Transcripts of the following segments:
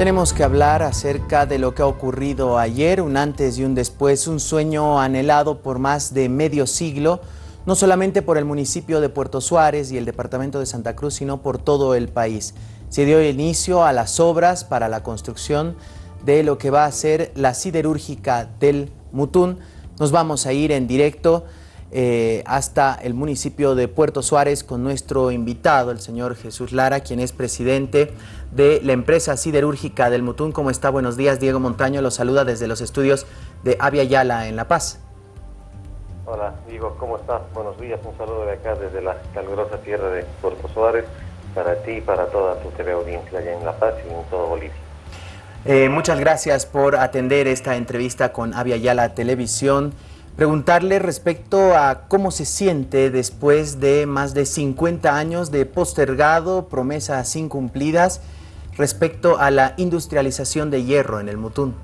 Tenemos que hablar acerca de lo que ha ocurrido ayer, un antes y un después, un sueño anhelado por más de medio siglo, no solamente por el municipio de Puerto Suárez y el departamento de Santa Cruz, sino por todo el país. Se dio inicio a las obras para la construcción de lo que va a ser la siderúrgica del Mutún. Nos vamos a ir en directo eh, hasta el municipio de Puerto Suárez con nuestro invitado, el señor Jesús Lara, quien es presidente de la empresa siderúrgica del Mutún. ¿Cómo está? Buenos días. Diego Montaño lo saluda desde los estudios de Avia Yala en La Paz. Hola, Diego, ¿cómo estás? Buenos días. Un saludo de acá desde la calurosa tierra de Puerto Suárez para ti y para toda tu TV audiencia allá en La Paz y en todo Bolivia. Eh, muchas gracias por atender esta entrevista con Avia Yala Televisión preguntarle respecto a cómo se siente después de más de 50 años de postergado, promesas incumplidas, respecto a la industrialización de hierro en el Mutún.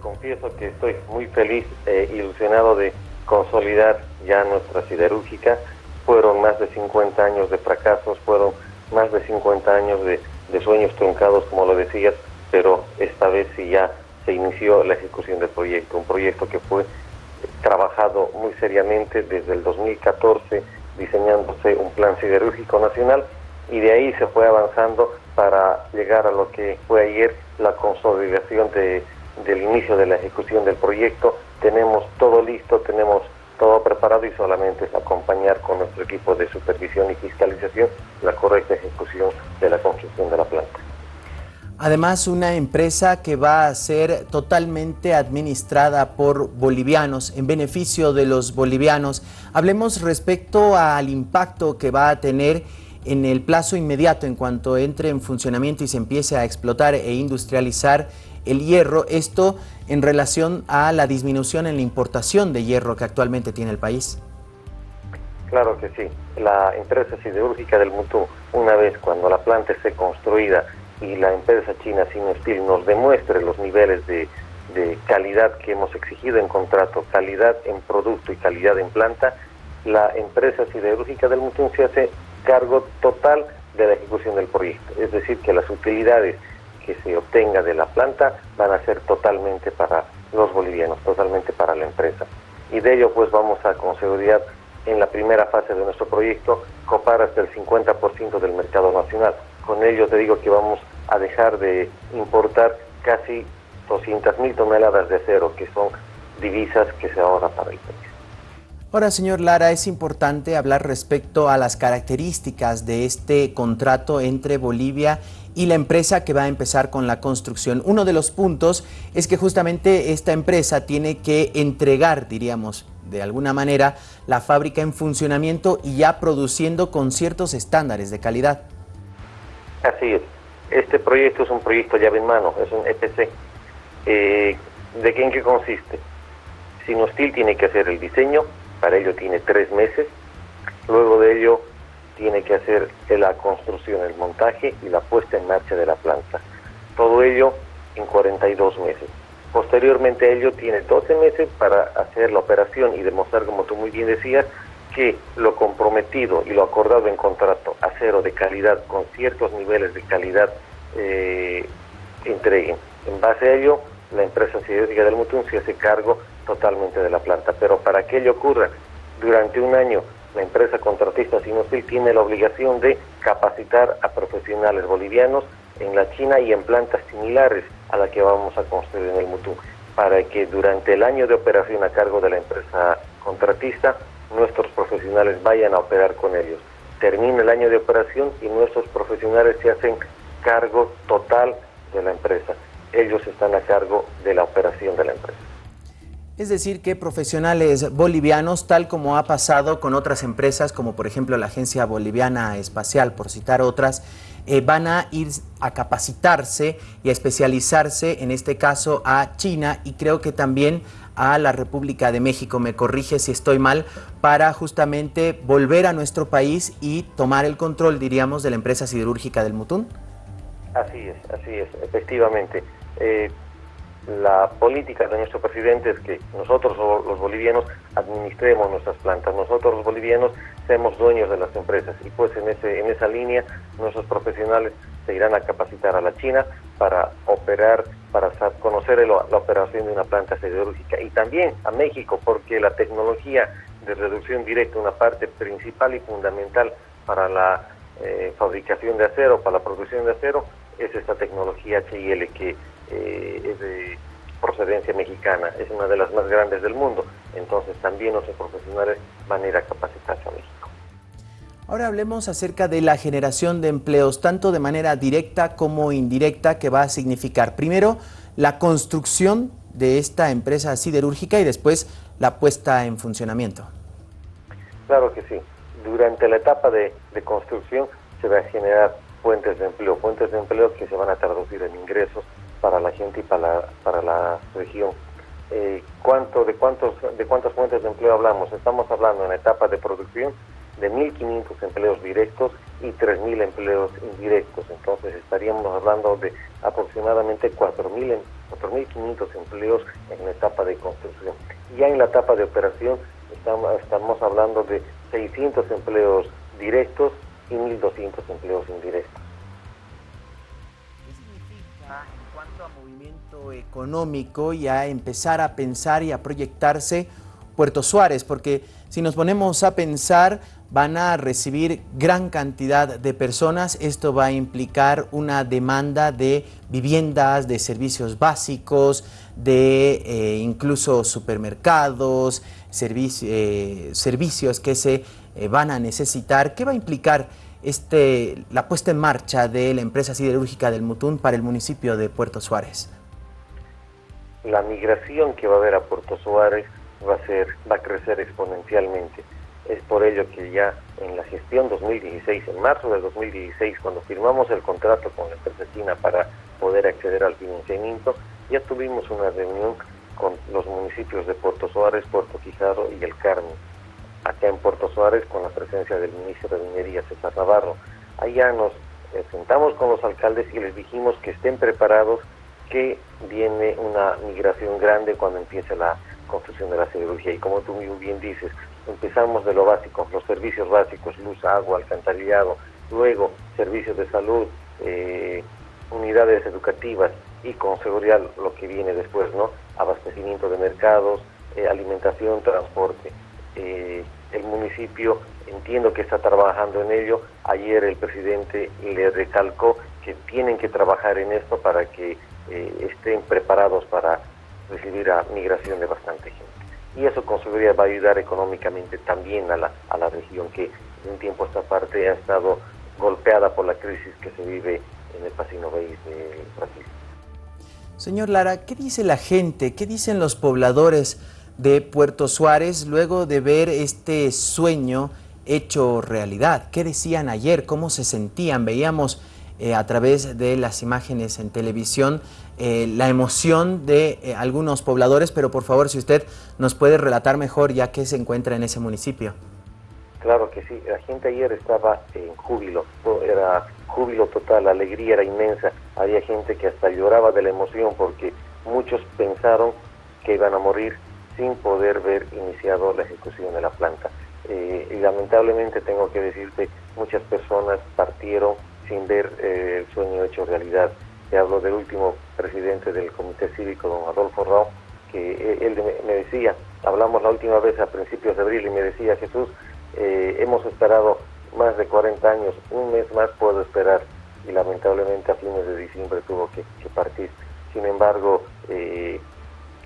Confieso que estoy muy feliz e ilusionado de consolidar ya nuestra siderúrgica. Fueron más de 50 años de fracasos, fueron más de 50 años de sueños truncados, como lo decías, pero esta vez sí ya se inició la ejecución del proyecto, un proyecto que fue trabajado muy seriamente desde el 2014, diseñándose un plan siderúrgico nacional y de ahí se fue avanzando para llegar a lo que fue ayer la consolidación de, del inicio de la ejecución del proyecto. Tenemos todo listo, tenemos todo preparado y solamente es acompañar con nuestro equipo de supervisión y fiscalización la correcta ejecución de la construcción de la planta. Además, una empresa que va a ser totalmente administrada por bolivianos, en beneficio de los bolivianos. Hablemos respecto al impacto que va a tener en el plazo inmediato en cuanto entre en funcionamiento y se empiece a explotar e industrializar el hierro. Esto en relación a la disminución en la importación de hierro que actualmente tiene el país. Claro que sí. La empresa siderúrgica del Mutu, una vez cuando la planta esté construida y la empresa china Sinosteel nos demuestre los niveles de, calidad que hemos exigido en contrato, calidad en producto y calidad en planta, la empresa siderúrgica del Mutún se hace cargo total de la ejecución del proyecto. Es decir, que las utilidades que se obtenga de la planta van a ser totalmente para los bolivianos, totalmente para la empresa. Y de ello pues vamos a con seguridad en la primera fase de nuestro proyecto copar hasta el 50% del mercado nacional. Con ello te digo que vamos a dejar de importar casi 200.000 toneladas de acero, que son divisas que se ahorran para el país. Ahora, señor Lara, es importante hablar respecto a las características de este contrato entre Bolivia y la empresa que va a empezar con la construcción. Uno de los puntos es que justamente esta empresa tiene que entregar, diríamos, de alguna manera, la fábrica en funcionamiento y ya produciendo con ciertos estándares de calidad. Así es. Este proyecto es un proyecto llave en mano, es un EPC. Eh, ¿De qué en qué consiste? Sinostil tiene que hacer el diseño, para ello tiene tres meses, luego de ello tiene que hacer la construcción, el montaje y la puesta en marcha de la planta. Todo ello en 42 meses. Posteriormente a ello tiene 12 meses para hacer la operación y demostrar, como tú muy bien decías, que lo comprometido y lo acordado en contrato acero de calidad con ciertos niveles de calidad eh, entreguen. En base a ello, la empresa siderúrgica del Mutún se hace cargo totalmente de la planta. Pero para que ello ocurra durante un año, la empresa contratista Sinostil tiene la obligación de capacitar a profesionales bolivianos en la China y en plantas similares a la que vamos a construir en el Mutún, para que durante el año de operación a cargo de la empresa contratista nuestros profesionales vayan a operar con ellos. Termina el año de operación y nuestros profesionales se hacen cargo total de la empresa. Ellos están a cargo de la operación de la empresa. Es decir, que profesionales bolivianos, tal como ha pasado con otras empresas, como por ejemplo la Agencia Boliviana Espacial, por citar otras, eh, van a ir a capacitarse y a especializarse, en este caso a China y creo que también a la República de México, me corrige si estoy mal, para justamente volver a nuestro país y tomar el control, diríamos, de la empresa siderúrgica del Mutún? Así es, así es, efectivamente. Eh, la política de nuestro presidente es que nosotros los bolivianos administremos nuestras plantas, nosotros los bolivianos seamos dueños de las empresas y pues en, ese, en esa línea nuestros profesionales se irán a capacitar a la China para operar, para conocer la operación de una planta siderúrgica y también a México porque la tecnología de reducción directa, una parte principal y fundamental para la eh, fabricación de acero, para la producción de acero, es esta tecnología HIL que eh, es de procedencia mexicana, es una de las más grandes del mundo, entonces también nuestros profesionales van a ir a capacitarse a México. Ahora hablemos acerca de la generación de empleos, tanto de manera directa como indirecta, que va a significar primero la construcción de esta empresa siderúrgica y después la puesta en funcionamiento. Claro que sí. Durante la etapa de, construcción se va a generar fuentes de empleo, fuentes de empleo que se van a traducir en ingresos para la gente y para la, para la región. Eh, ¿cuánto, de, cuántos, ¿De cuántas fuentes de empleo hablamos? Estamos hablando en etapa de producción de 1.500 empleos directos y 3.000 empleos indirectos. Entonces estaríamos hablando de aproximadamente 4.500 empleos en la etapa de construcción. Ya en la etapa de operación estamos, hablando de 600 empleos directos y 1.200 empleos indirectos. ¿Qué significa en cuanto a movimiento económico y a empezar a pensar y a proyectarse Puerto Suárez? Porque si nos ponemos a pensar, van a recibir gran cantidad de personas. Esto va a implicar una demanda de viviendas, de servicios básicos, de eh, incluso supermercados, eh, servicios que se eh, van a necesitar. ¿Qué va a implicar este, la puesta en marcha de la empresa siderúrgica del Mutún para el municipio de Puerto Suárez? La migración que va a haber a Puerto Suárez va a, ser, va a crecer exponencialmente es por ello que ya en la gestión 2016, en marzo de 2016, cuando firmamos el contrato con la empresa china para poder acceder al financiamiento, ya tuvimos una reunión con los municipios de Puerto Suárez, Puerto Quijado y El Carmen. Acá en Puerto Suárez, con la presencia del ministro de Minería, César Navarro. Allá nos eh, sentamos con los alcaldes y les dijimos que estén preparados, que viene una migración grande cuando empiece la construcción de la cirugía. Y como tú muy bien dices, empezamos de lo básico, los servicios básicos, luz, agua, alcantarillado, luego servicios de salud, eh, unidades educativas y con seguridad lo que viene después, ¿no? Abastecimiento de mercados, eh, alimentación, transporte. Eh, el municipio entiendo que está trabajando en ello. Ayer el presidente le recalcó que tienen que trabajar en esto para que estén preparados para recibir a migración de bastante gente y eso con seguridad va a ayudar económicamente también a la, a la región que en un tiempo esta parte ha estado golpeada por la crisis que se vive en el Pacino Bay de Brasil. Señor Lara, ¿qué dice la gente, qué dicen los pobladores de Puerto Suárez luego de ver este sueño hecho realidad? ¿Qué decían ayer? ¿Cómo se sentían? Veíamos eh, a través de las imágenes en televisión eh, la emoción de eh, algunos pobladores, pero por favor si usted nos puede relatar mejor ya que se encuentra en ese municipio. Claro que sí, la gente ayer estaba en júbilo, era júbilo total, la alegría era inmensa, había gente que hasta lloraba de la emoción porque muchos pensaron que iban a morir sin poder ver iniciado la ejecución de la planta. y lamentablemente tengo que decirte, muchas personas partieron sin ver eh, el sueño hecho realidad. Te hablo del último presidente del Comité Cívico, don Adolfo Rao, que eh, él me decía, hablamos la última vez a principios de abril y me decía, Jesús, eh, hemos esperado más de 40 años, un mes más puedo esperar y lamentablemente a fines de diciembre tuvo que, partir. Sin embargo,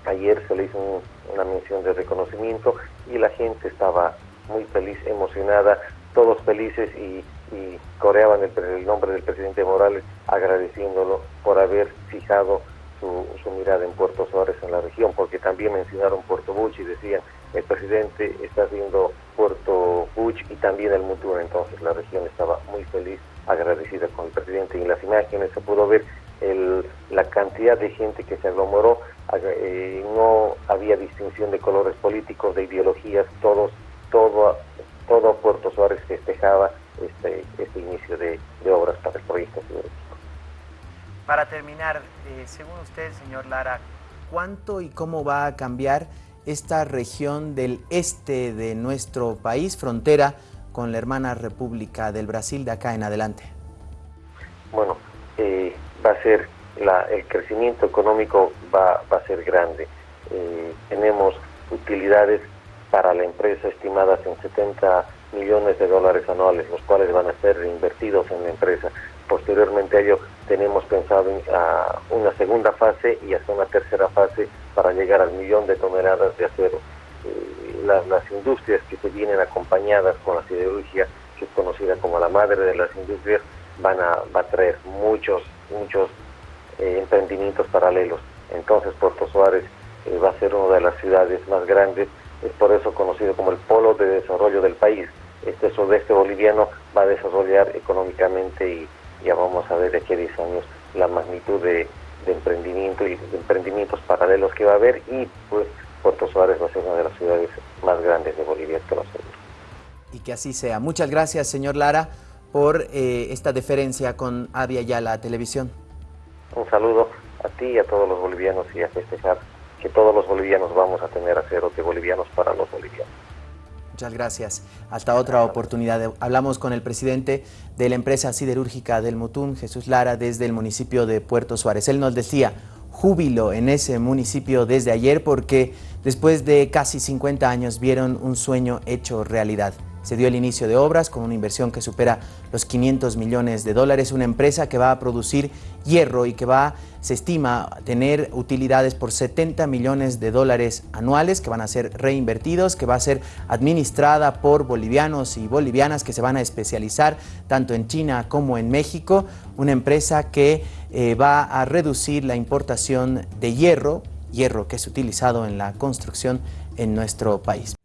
ayer se le hizo una mención de reconocimiento y la gente estaba muy feliz, emocionada, todos felices y y coreaban el, nombre del presidente Morales agradeciéndolo por haber fijado su, mirada en Puerto Suárez en la región, porque también mencionaron Puerto Buch y decían el presidente está haciendo Puerto Buch y también el Mutur, entonces la región estaba muy feliz, agradecida con el presidente. Y en las imágenes se pudo ver el, la cantidad de gente que se aglomeró, eh, no había distinción de colores políticos, de ideologías, todos, todo, todo Puerto Suárez festejaba este, este inicio de, obras para el proyecto Para terminar, eh, según usted, señor Lara, ¿cuánto y cómo va a cambiar esta región del este de nuestro país, frontera con la hermana República del Brasil de acá en adelante? Bueno, eh, va a ser, la, el crecimiento económico va, va a ser grande. Eh, tenemos utilidades para la empresa estimadas en 70 millones de dólares anuales, los cuales van a ser reinvertidos en la empresa. Posteriormente a ello tenemos pensado en una segunda fase y hasta una tercera fase para llegar al millón de toneladas de acero. Eh, las industrias que se vienen acompañadas con la siderurgia, que es conocida como la madre de las industrias, van a, va a traer muchos, muchos eh, emprendimientos paralelos. Entonces Puerto Suárez eh, va a ser una de las ciudades más grandes, es por eso conocido como el polo de desarrollo del país. Este sudeste boliviano va a desarrollar económicamente y ya vamos a ver de aquí a 10 años la magnitud de, emprendimiento y de emprendimientos paralelos que va a haber y pues Puerto Suárez va a ser una de las ciudades más grandes de Bolivia, te lo aseguro. Y que así sea. Muchas gracias, señor Lara, por eh, esta deferencia con Avia Yala Televisión. Un saludo a ti y a todos los bolivianos y a festejar que todos los bolivianos vamos a tener acero de bolivianos para los bolivianos. Muchas gracias. Hasta otra oportunidad. Hablamos con el presidente de la empresa siderúrgica del Mutún, Jesús Lara, desde el municipio de Puerto Suárez. Él nos decía, júbilo en ese municipio desde ayer porque después de casi 50 años vieron un sueño hecho realidad. Se dio el inicio de obras con una inversión que supera los 500 millones de dólares, una empresa que va a producir hierro y que va, se estima, tener utilidades por 70 millones de dólares anuales que van a ser reinvertidos, que va a ser administrada por bolivianos y bolivianas que se van a especializar tanto en China como en México, una empresa que eh, va a reducir la importación de hierro, hierro que es utilizado en la construcción en nuestro país.